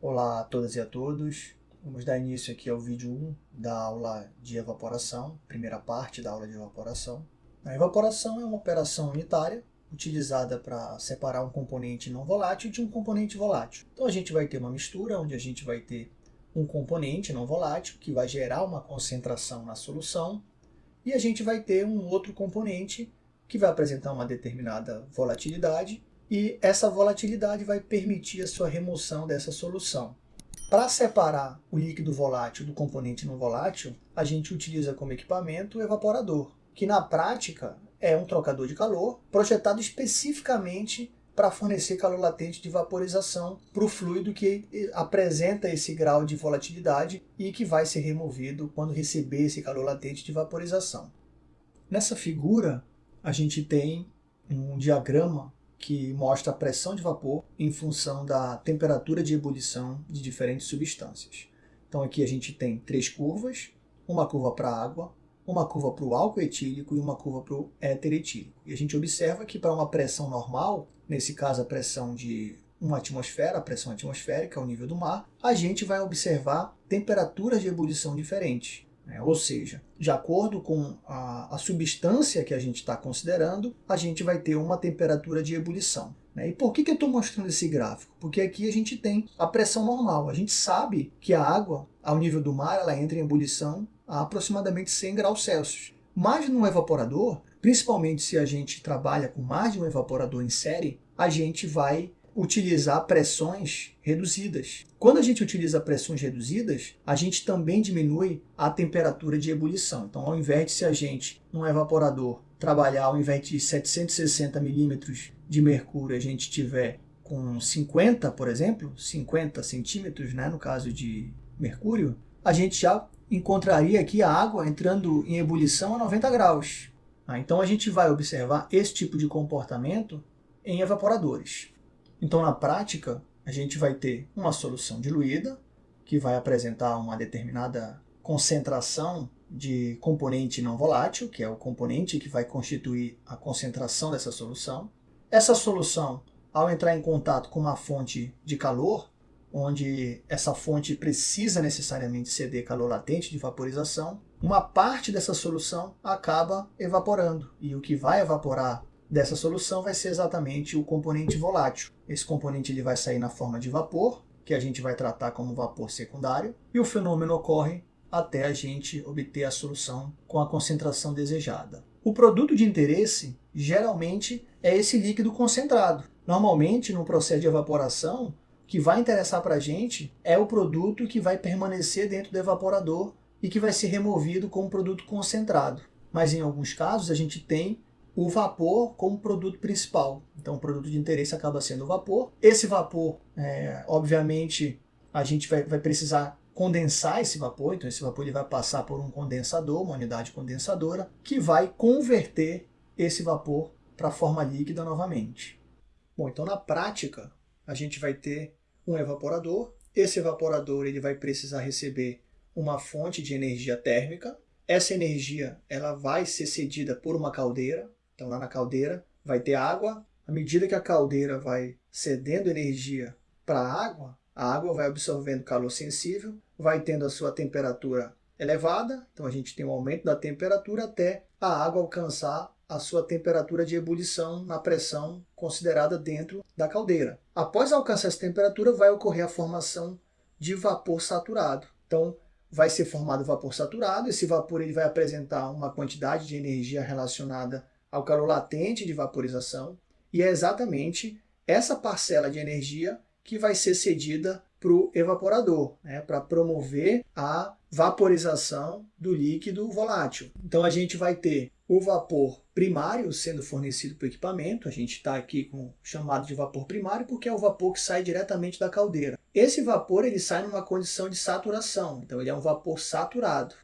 Olá a todas e a todos. Vamos dar início aqui ao vídeo 1 da aula de evaporação, primeira parte da aula de evaporação. A evaporação é uma operação unitária utilizada para separar um componente não volátil de um componente volátil. Então a gente vai ter uma mistura onde a gente vai ter um componente não volátil que vai gerar uma concentração na solução e a gente vai ter um outro componente que vai apresentar uma determinada volatilidade e essa volatilidade vai permitir a sua remoção dessa solução. Para separar o líquido volátil do componente não volátil, a gente utiliza como equipamento o evaporador, que na prática é um trocador de calor projetado especificamente para fornecer calor latente de vaporização para o fluido que apresenta esse grau de volatilidade e que vai ser removido quando receber esse calor latente de vaporização. Nessa figura, a gente tem um diagrama que mostra a pressão de vapor em função da temperatura de ebulição de diferentes substâncias. Então aqui a gente tem três curvas, uma curva para a água, uma curva para o álcool etílico e uma curva para o éter etílico. E a gente observa que para uma pressão normal, nesse caso a pressão de uma atmosfera, a pressão atmosférica ao nível do mar, a gente vai observar temperaturas de ebulição diferentes. Né? Ou seja, de acordo com a, a substância que a gente está considerando, a gente vai ter uma temperatura de ebulição. Né? E por que, que eu estou mostrando esse gráfico? Porque aqui a gente tem a pressão normal. A gente sabe que a água, ao nível do mar, ela entra em ebulição a aproximadamente 100 graus Celsius. Mas no evaporador, principalmente se a gente trabalha com mais de um evaporador em série, a gente vai utilizar pressões reduzidas. Quando a gente utiliza pressões reduzidas, a gente também diminui a temperatura de ebulição. Então, ao invés de se a gente, num evaporador, trabalhar ao invés de 760 milímetros de mercúrio, a gente tiver com 50, por exemplo, 50 centímetros, né, no caso de mercúrio, a gente já encontraria aqui a água entrando em ebulição a 90 graus. Ah, então a gente vai observar esse tipo de comportamento em evaporadores. Então, na prática, a gente vai ter uma solução diluída, que vai apresentar uma determinada concentração de componente não volátil, que é o componente que vai constituir a concentração dessa solução. Essa solução, ao entrar em contato com uma fonte de calor, onde essa fonte precisa necessariamente ceder calor latente de vaporização, uma parte dessa solução acaba evaporando. E o que vai evaporar dessa solução vai ser exatamente o componente volátil. Esse componente ele vai sair na forma de vapor, que a gente vai tratar como vapor secundário, e o fenômeno ocorre até a gente obter a solução com a concentração desejada. O produto de interesse, geralmente, é esse líquido concentrado. Normalmente, no processo de evaporação, o que vai interessar para a gente é o produto que vai permanecer dentro do evaporador e que vai ser removido como produto concentrado. Mas em alguns casos a gente tem o vapor como produto principal. Então, o produto de interesse acaba sendo o vapor. Esse vapor, é, obviamente, a gente vai, vai, precisar condensar esse vapor. Então, esse vapor ele vai passar por um condensador, uma unidade condensadora, que vai converter esse vapor para a forma líquida novamente. Bom, então, na prática, a gente vai ter um evaporador. Esse evaporador ele vai precisar receber uma fonte de energia térmica. Essa energia ela vai ser cedida por uma caldeira, então lá na caldeira vai ter água. À medida que a caldeira vai cedendo energia para a água, a água vai absorvendo calor sensível, vai tendo a sua temperatura elevada, então a gente tem um aumento da temperatura até a água alcançar a sua temperatura de ebulição na pressão considerada dentro da caldeira. Após alcançar essa temperatura, vai ocorrer a formação de vapor saturado. Então, vai ser formado vapor saturado, esse vapor ele vai apresentar uma quantidade de energia relacionada ao calor latente de vaporização, e é exatamente essa parcela de energia que vai ser cedida para o evaporador, né, para promover a vaporização do líquido volátil. Então a gente vai ter o vapor primário sendo fornecido para o equipamento, a gente está aqui com chamado de vapor primário porque é o vapor que sai diretamente da caldeira. Esse vapor ele sai numa condição de saturação, então ele é um vapor saturado.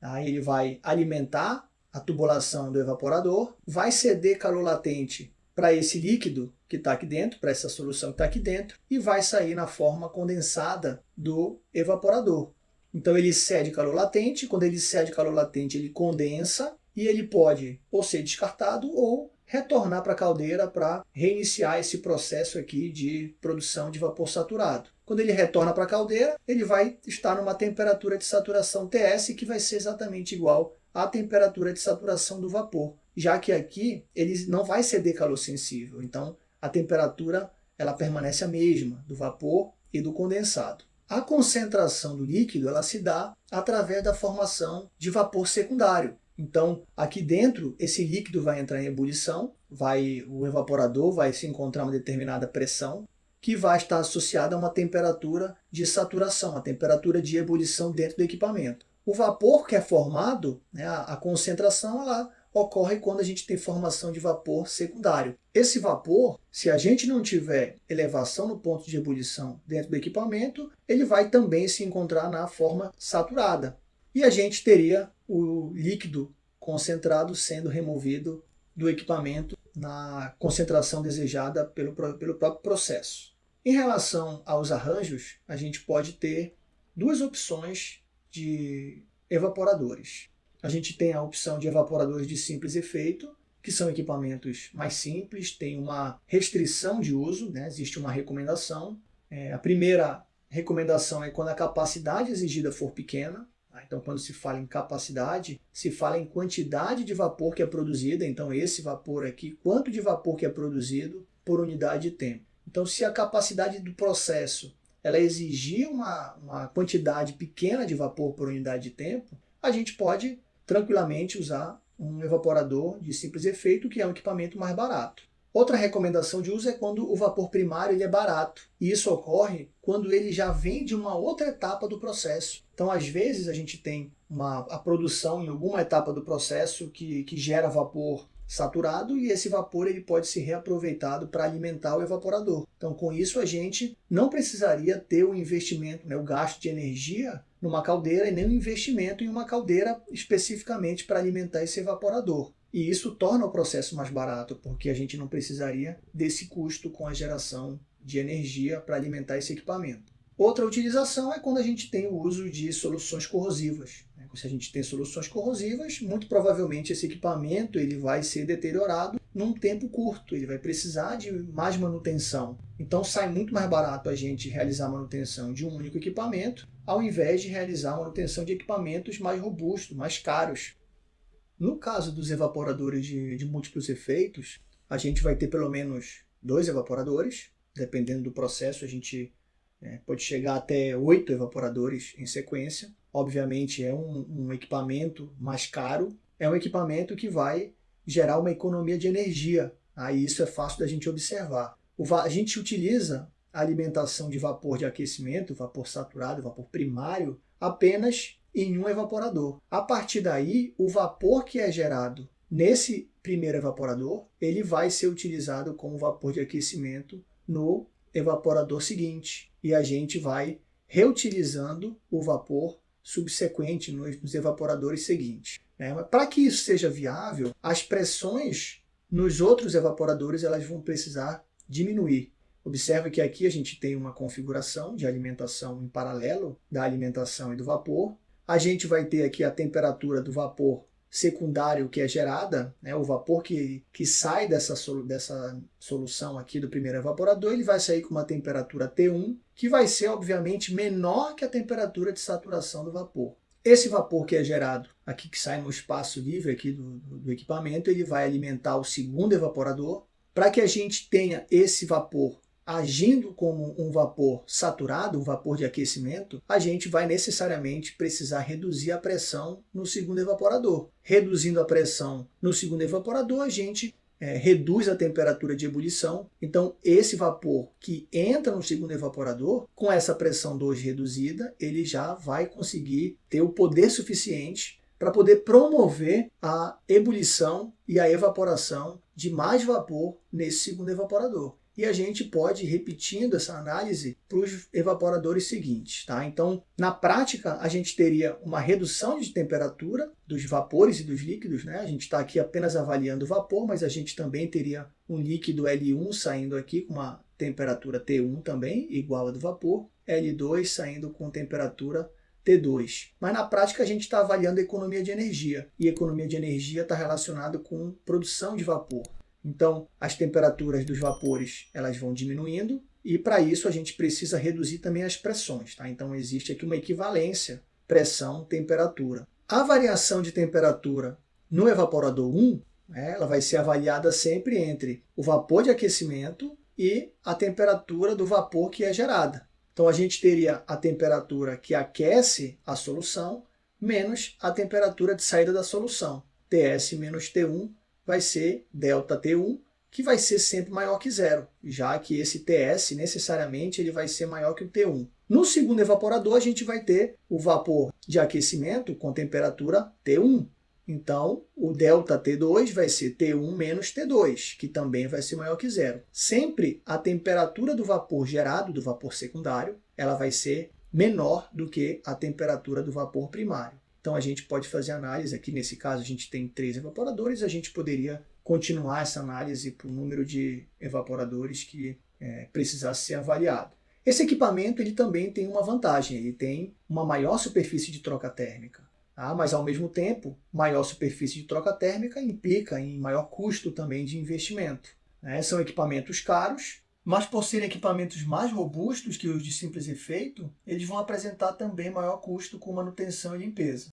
Aí ele vai alimentar a tubulação do evaporador, vai ceder calor latente para esse líquido que está aqui dentro, para essa solução que está aqui dentro, e vai sair na forma condensada do evaporador. Então ele cede calor latente, quando ele cede calor latente ele condensa, e ele pode ou ser descartado ou retornar para a caldeira para reiniciar esse processo aqui de produção de vapor saturado. Quando ele retorna para a caldeira, ele vai estar numa temperatura de saturação TS que vai ser exatamente igual à temperatura de saturação do vapor, já que aqui ele não vai ser decalossensível. Então, a temperatura ela permanece a mesma do vapor e do condensado. A concentração do líquido ela se dá através da formação de vapor secundário. Então, aqui dentro, esse líquido vai entrar em ebulição, vai, o evaporador vai se encontrar uma determinada pressão, que vai estar associada a uma temperatura de saturação, a temperatura de ebulição dentro do equipamento. O vapor que é formado, né, a, concentração, ela ocorre quando a gente tem formação de vapor secundário. Esse vapor, se a gente não tiver elevação no ponto de ebulição dentro do equipamento, ele vai também se encontrar na forma saturada. E a gente teria o líquido concentrado sendo removido do equipamento na concentração desejada pelo, pelo próprio processo. Em relação aos arranjos, a gente pode ter duas opções de evaporadores. A gente tem a opção de evaporadores de simples efeito, que são equipamentos mais simples, tem uma restrição de uso, né? existe uma recomendação. É, a primeira recomendação é quando a capacidade exigida for pequena, tá? então quando se fala em capacidade, se fala em quantidade de vapor que é produzida, então esse vapor aqui, quanto de vapor que é produzido por unidade de tempo. Então se a capacidade do processo ela exigir uma, uma quantidade pequena de vapor por unidade de tempo, a gente pode tranquilamente usar um evaporador de simples efeito, que é um equipamento mais barato. Outra recomendação de uso é quando o vapor primário ele é barato. E isso ocorre quando ele já vem de uma outra etapa do processo. Então, às vezes, a gente tem uma, a produção em alguma etapa do processo que, que gera vapor saturado e esse vapor ele pode ser reaproveitado para alimentar o evaporador. Então, com isso, a gente não precisaria ter o investimento, né, o gasto de energia numa caldeira e nem o investimento em uma caldeira especificamente para alimentar esse evaporador. E isso torna o processo mais barato, porque a gente não precisaria desse custo com a geração de energia para alimentar esse equipamento. Outra utilização é quando a gente tem o uso de soluções corrosivas. Se a gente tem soluções corrosivas, muito provavelmente esse equipamento ele vai ser deteriorado num tempo curto, ele vai precisar de mais manutenção. Então sai muito mais barato a gente realizar a manutenção de um único equipamento, ao invés de realizar a manutenção de equipamentos mais robustos, mais caros. No caso dos evaporadores de, de múltiplos efeitos, a gente vai ter pelo menos dois evaporadores, dependendo do processo a gente é, pode chegar até oito evaporadores em sequência. Obviamente é um, um equipamento mais caro, é um equipamento que vai gerar uma economia de energia. Aí isso é fácil da gente observar. A gente utiliza a alimentação de vapor de aquecimento, vapor saturado, vapor primário, apenas em um evaporador. A partir daí, o vapor que é gerado nesse primeiro evaporador, ele vai ser utilizado como vapor de aquecimento no evaporador seguinte e a gente vai reutilizando o vapor subsequente nos, nos evaporadores seguintes. Né? Para que isso seja viável, as pressões nos outros evaporadores elas vão precisar diminuir. Observe que aqui a gente tem uma configuração de alimentação em paralelo da alimentação e do vapor. A gente vai ter aqui a temperatura do vapor secundário que é gerada, né, o vapor que, que sai dessa, dessa solução aqui do primeiro evaporador, ele vai sair com uma temperatura T1, que vai ser, obviamente, menor que a temperatura de saturação do vapor. Esse vapor que é gerado aqui, que sai no espaço livre aqui do, do equipamento, ele vai alimentar o segundo evaporador. Para que a gente tenha esse vapor agindo como um vapor saturado, um vapor de aquecimento, a gente vai necessariamente precisar reduzir a pressão no segundo evaporador. Reduzindo a pressão no segundo evaporador, a gente é, reduz a temperatura de ebulição. Então, esse vapor que entra no segundo evaporador, com essa pressão 2 reduzida, ele já vai conseguir ter o poder suficiente para poder promover a ebulição e a evaporação de mais vapor nesse segundo evaporador e a gente pode ir repetindo essa análise para os evaporadores seguintes. Tá? Então, na prática, a gente teria uma redução de temperatura dos vapores e dos líquidos. Né? A gente está aqui apenas avaliando o vapor, mas a gente também teria um líquido L1 saindo aqui com uma temperatura T1 também, igual a do vapor, L2 saindo com temperatura T2. Mas na prática a gente está avaliando a economia de energia, e economia de energia está relacionado com produção de vapor. Então, as temperaturas dos vapores elas vão diminuindo e para isso a gente precisa reduzir também as pressões. Tá? Então existe aqui uma equivalência pressão-temperatura. A variação de temperatura no evaporador 1, né, ela vai ser avaliada sempre entre o vapor de aquecimento e a temperatura do vapor que é gerada. Então a gente teria a temperatura que aquece a solução menos a temperatura de saída da solução. TS menos T1 vai ser ΔT1, que vai ser sempre maior que zero, já que esse TS necessariamente ele vai ser maior que o T1. No segundo evaporador, a gente vai ter o vapor de aquecimento com temperatura T1. Então, o ΔT2 vai ser T1 menos T2, que também vai ser maior que zero. Sempre a temperatura do vapor gerado, do vapor secundário, ela vai ser menor do que a temperatura do vapor primário. Então, a gente pode fazer análise, aqui nesse caso a gente tem três evaporadores, a gente poderia continuar essa análise para o número de evaporadores que é, precisasse ser avaliado. Esse equipamento ele também tem uma vantagem, ele tem uma maior superfície de troca térmica. Tá? Mas, ao mesmo tempo, maior superfície de troca térmica implica em maior custo também de investimento. Né? São equipamentos caros, mas por serem equipamentos mais robustos que os de simples efeito, eles vão apresentar também maior custo com manutenção e limpeza.